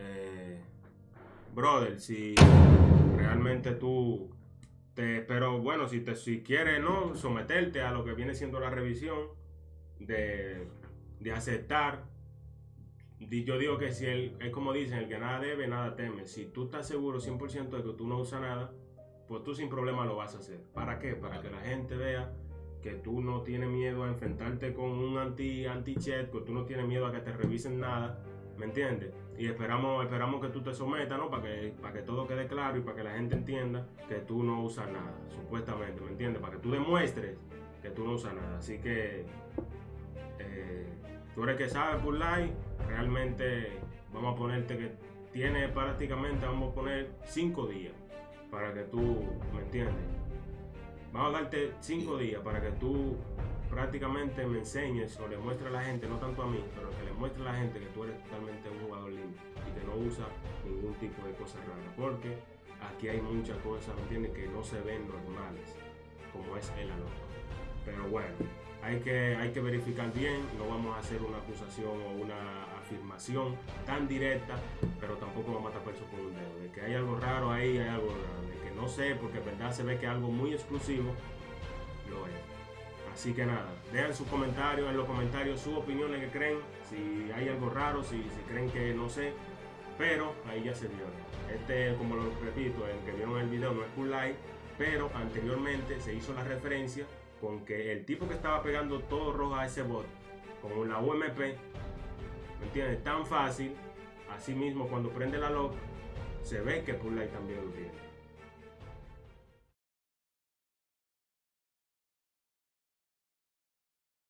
Eh, brother, si realmente tú te, pero bueno, si te si quieres no someterte a lo que viene siendo la revisión de, de aceptar yo digo que si él, es como dicen, el que nada debe, nada teme. Si tú estás seguro 100% de que tú no usas nada, pues tú sin problema lo vas a hacer. ¿Para qué? Para que la gente vea que tú no tienes miedo a enfrentarte con un anti anti que tú no tienes miedo a que te revisen nada, ¿me entiendes? Y esperamos esperamos que tú te sometas, ¿no? Para que para que todo quede claro y para que la gente entienda que tú no usas nada, supuestamente, ¿me entiendes? Para que tú demuestres que tú no usas nada. Así que eh, tú eres que sabes por like, realmente vamos a ponerte que tiene prácticamente, vamos a poner 5 días para que tú, ¿me entiendes? Vamos a darte 5 días para que tú prácticamente me enseñes o le muestres a la gente, no tanto a mí, pero que le muestre a la gente que tú eres totalmente un jugador limpio y que no usa ningún tipo de cosas raras. Porque aquí hay muchas cosas, ¿me entiendes? Que no se ven normales, como es el alor. Pero bueno, hay que, hay que verificar bien, no vamos a hacer una acusación o una afirmación tan directa, pero tampoco vamos a tapar eso con un dedo. De que hay algo raro ahí, hay algo no sé, porque en verdad se ve que algo muy exclusivo lo es. Así que nada, dejen sus comentarios, en los comentarios sus opiniones que creen, si hay algo raro, si, creen que no sé, pero ahí ya se vio. Este, como lo repito, el que vieron el video no es full like, pero anteriormente se hizo la referencia con que el tipo que estaba pegando todo rojo a ese bot con la UMP, ¿me entiendes? Tan fácil, así mismo cuando prende la lock, se ve que Pull también lo tiene.